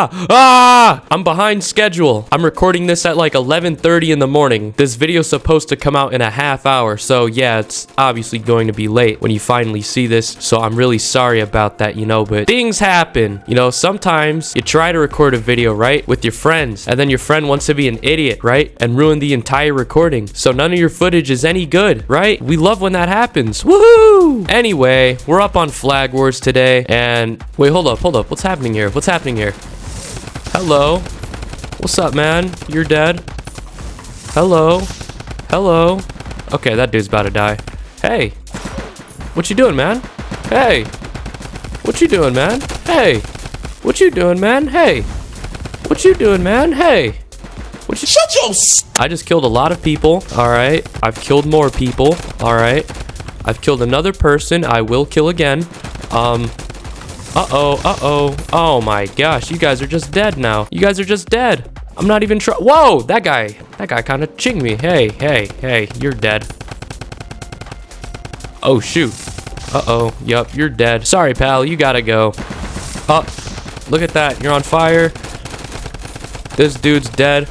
Ah! Ah! I'm behind schedule. I'm recording this at like 11:30 in the morning. This video's supposed to come out in a half hour. So yeah, it's obviously going to be late when you finally see this. So I'm really sorry about that, you know, but things happen. You know, sometimes you try to record a video, right? With your friends, and then your friend wants to be an idiot, right? And ruin the entire recording. So none of your footage is any good, right? We love when that happens. Woohoo! Anyway, we're up on Flag Wars today. And wait, hold up, hold up. What's happening here? What's happening here? Hello? What's up, man? You're dead? Hello? Hello? Okay, that dude's about to die. Hey! What you doing, man? Hey! What you doing, man? Hey! What you doing, man? Hey! What you doing, man? Hey! What you- Shut your I just killed a lot of people. All right. I've killed more people. All right. I've killed another person. I will kill again. Um. Uh-oh. Uh-oh. Oh my gosh. You guys are just dead now. You guys are just dead. I'm not even trying. Whoa! That guy. That guy kind of chinged me. Hey, hey, hey. You're dead. Oh, shoot. Uh-oh. Yup, you're dead. Sorry, pal. You gotta go. Oh, look at that. You're on fire. This dude's dead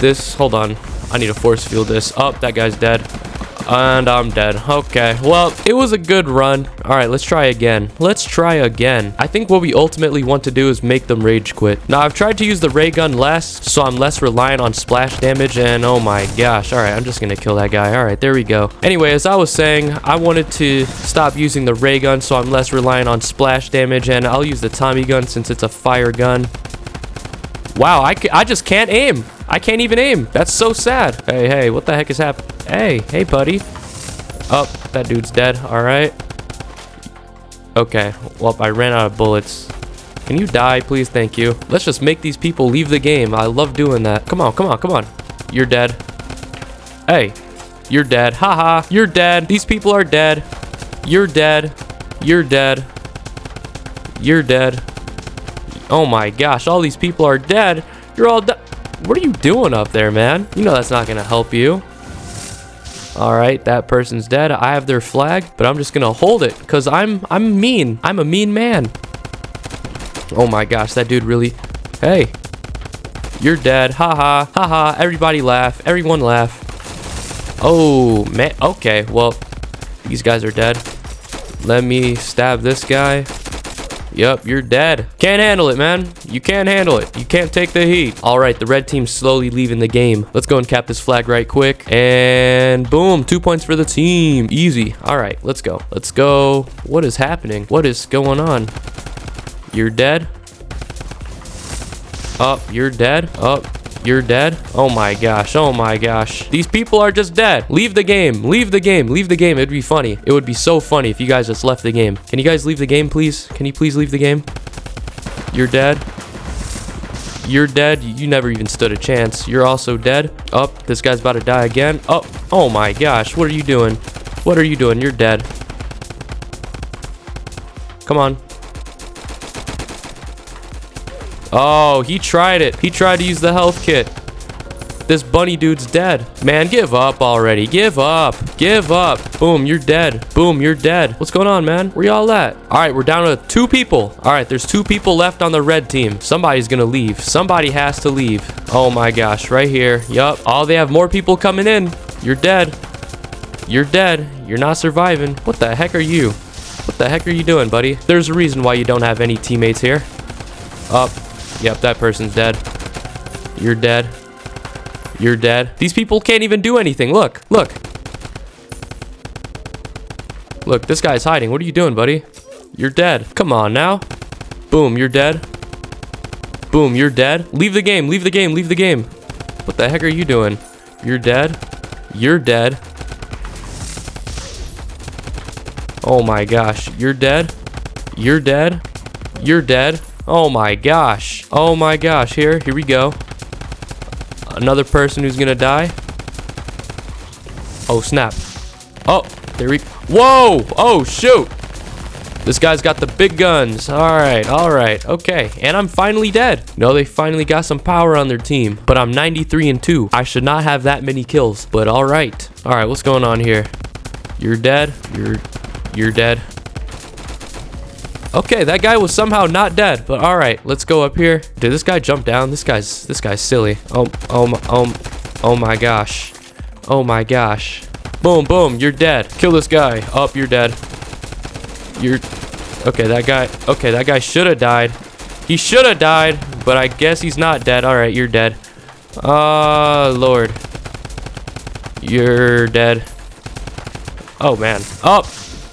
this. Hold on. I need to force field this. Oh, that guy's dead. And I'm dead. Okay. Well, it was a good run. All right, let's try again. Let's try again. I think what we ultimately want to do is make them rage quit. Now, I've tried to use the ray gun less, so I'm less reliant on splash damage. And oh my gosh. All right, I'm just going to kill that guy. All right, there we go. Anyway, as I was saying, I wanted to stop using the ray gun, so I'm less reliant on splash damage. And I'll use the Tommy gun since it's a fire gun. Wow, I, I just can't aim. I can't even aim. That's so sad. Hey, hey, what the heck is happening? Hey, hey, buddy. Oh, that dude's dead. All right. Okay, well, I ran out of bullets. Can you die, please? Thank you. Let's just make these people leave the game. I love doing that. Come on, come on, come on. You're dead. Hey, you're dead. Haha, you're dead. These people are dead. You're dead. You're dead. You're dead. Oh my gosh, all these people are dead. You're all dead. What are you doing up there, man? You know that's not going to help you. All right, that person's dead. I have their flag, but I'm just going to hold it because I'm I'm mean. I'm a mean man. Oh my gosh, that dude really... Hey, you're dead. Haha, haha. Ha. Everybody laugh. Everyone laugh. Oh, man. Okay, well, these guys are dead. Let me stab this guy. Yep, you're dead. Can't handle it, man. You can't handle it. You can't take the heat. All right, the red team's slowly leaving the game. Let's go and cap this flag right quick. And boom, two points for the team. Easy. All right, let's go. Let's go. What is happening? What is going on? You're dead. Up, you're dead. Up, you're dead. Oh my gosh. Oh my gosh. These people are just dead. Leave the game. Leave the game. Leave the game. It'd be funny. It would be so funny if you guys just left the game. Can you guys leave the game, please? Can you please leave the game? You're dead. You're dead. You never even stood a chance. You're also dead. Oh, this guy's about to die again. Oh, oh my gosh. What are you doing? What are you doing? You're dead. Come on. Oh, he tried it. He tried to use the health kit. This bunny dude's dead. Man, give up already. Give up. Give up. Boom, you're dead. Boom, you're dead. What's going on, man? Where y'all at? All right, we're down to two people. All right, there's two people left on the red team. Somebody's gonna leave. Somebody has to leave. Oh my gosh, right here. Yup. Oh, they have more people coming in. You're dead. You're dead. You're not surviving. What the heck are you? What the heck are you doing, buddy? There's a reason why you don't have any teammates here. Up. Yep, that person's dead. You're dead. You're dead. These people can't even do anything. Look, look. Look, this guy's hiding. What are you doing, buddy? You're dead. Come on now. Boom, you're dead. Boom, you're dead. Leave the game, leave the game, leave the game. What the heck are you doing? You're dead. You're dead. Oh my gosh. You're dead. You're dead. You're dead. Oh my gosh. Oh my gosh. Here, here we go. Another person who's gonna die. Oh, snap. Oh, there we... Whoa! Oh, shoot! This guy's got the big guns. All right, all right, okay. And I'm finally dead. No, they finally got some power on their team. But I'm 93 and 2. I should not have that many kills. But all right. All right, what's going on here? You're dead. You're... You're dead. Okay, that guy was somehow not dead, but all right, let's go up here. Did this guy jump down? This guy's this guy's silly. Oh, oh, oh, oh my gosh. Oh my gosh. Boom, boom, you're dead. Kill this guy. Up, you're dead. You're Okay, that guy. Okay, that guy should have died. He should have died, but I guess he's not dead. All right, you're dead. Uh, Lord. You're dead. Oh man. Up.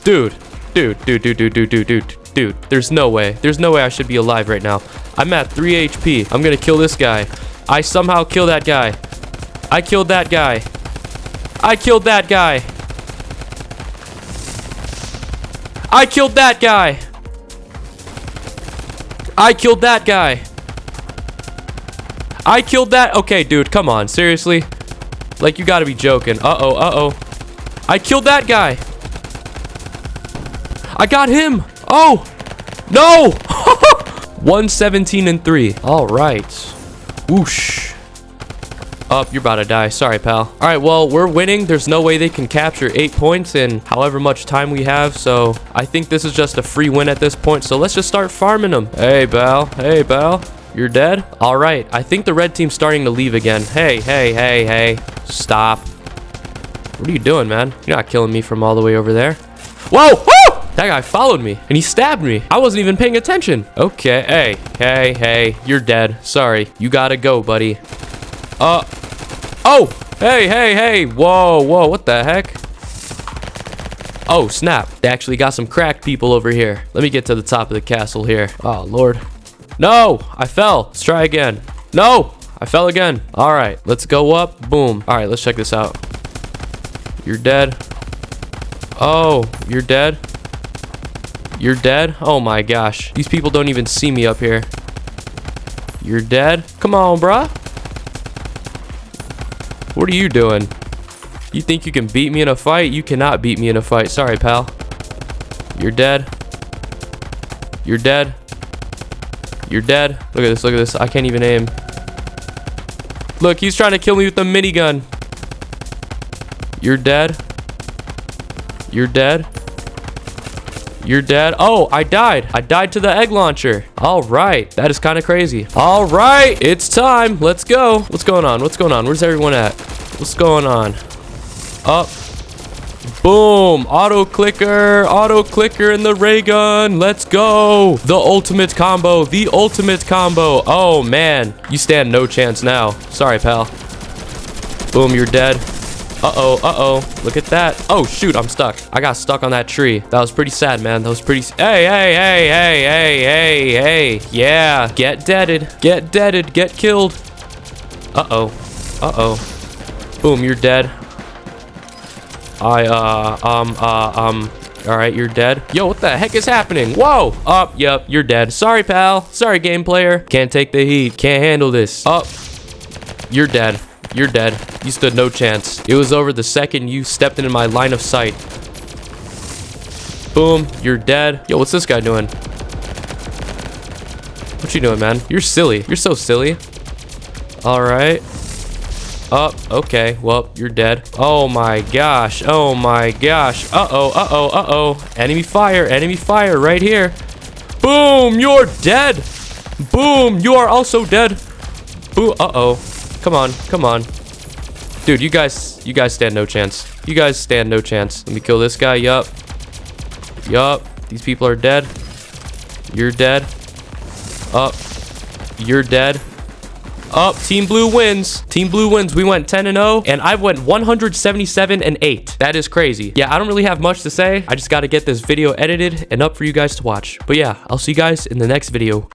Dude. Dude, dude, dude, dude, dude, dude, dude, dude. There's no way. There's no way I should be alive right now. I'm at 3 HP. I'm gonna kill this guy. I somehow kill that guy. I killed that guy. I killed that guy. I killed that guy. I killed that guy. I killed that. Okay, dude, come on. Seriously? Like, you gotta be joking. Uh-oh, uh-oh. I killed that guy. I got him. Oh, no. 117 and 3. All right. Whoosh. Up, you're about to die. Sorry, pal. All right, well, we're winning. There's no way they can capture eight points in however much time we have. So I think this is just a free win at this point. So let's just start farming them. Hey, pal. Hey, pal. You're dead? All right. I think the red team's starting to leave again. Hey, hey, hey, hey. Stop. What are you doing, man? You're not killing me from all the way over there. Whoa! Woo! That guy followed me and he stabbed me. I wasn't even paying attention. Okay. Hey, hey, hey. You're dead. Sorry. You gotta go, buddy. Uh. Oh! Hey, hey, hey! Whoa, whoa, what the heck? Oh, snap. They actually got some cracked people over here. Let me get to the top of the castle here. Oh, Lord. No! I fell. Let's try again. No! I fell again. All right, let's go up. Boom. All right, let's check this out. You're dead. Oh, you're dead? You're dead? Oh my gosh. These people don't even see me up here. You're dead? Come on, bruh. What are you doing? You think you can beat me in a fight? You cannot beat me in a fight. Sorry, pal. You're dead. You're dead. You're dead. Look at this. Look at this. I can't even aim. Look, he's trying to kill me with the minigun. You're dead. You're dead. You're dead. Oh, I died. I died to the egg launcher. All right. That is kind of crazy. All right. It's time. Let's go. What's going on? What's going on? Where's everyone at? What's going on? Up. Boom. Auto clicker. Auto clicker in the ray gun. Let's go. The ultimate combo. The ultimate combo. Oh, man. You stand no chance now. Sorry, pal. Boom. You're dead. Uh-oh, uh-oh. Look at that. Oh, shoot, I'm stuck. I got stuck on that tree. That was pretty sad, man. That was pretty... Hey, hey, hey, hey, hey, hey, hey. Yeah, get deaded. Get deaded. Get killed. Uh-oh. Uh-oh. Boom, you're dead. I, uh, um, uh, um... All right, you're dead. Yo, what the heck is happening? Whoa! Up, yep, you're dead. Sorry, pal. Sorry, game player. Can't take the heat. Can't handle this. Up. You're dead. You're dead. You stood no chance. It was over the second you stepped into my line of sight. Boom. You're dead. Yo, what's this guy doing? What you doing, man? You're silly. You're so silly. All right. Oh, okay. Well, you're dead. Oh my gosh. Oh my gosh. Uh-oh, uh-oh, uh-oh. Enemy fire, enemy fire right here. Boom, you're dead. Boom, you are also dead. Boo, uh-oh. Come on, come on. Dude, you guys, you guys stand no chance. You guys stand no chance. Let me kill this guy. Yup. Yup. These people are dead. You're dead. Up. You're dead. Up. Team Blue wins. Team Blue wins. We went 10 and 0, and I went 177 and 8. That is crazy. Yeah, I don't really have much to say. I just got to get this video edited and up for you guys to watch. But yeah, I'll see you guys in the next video.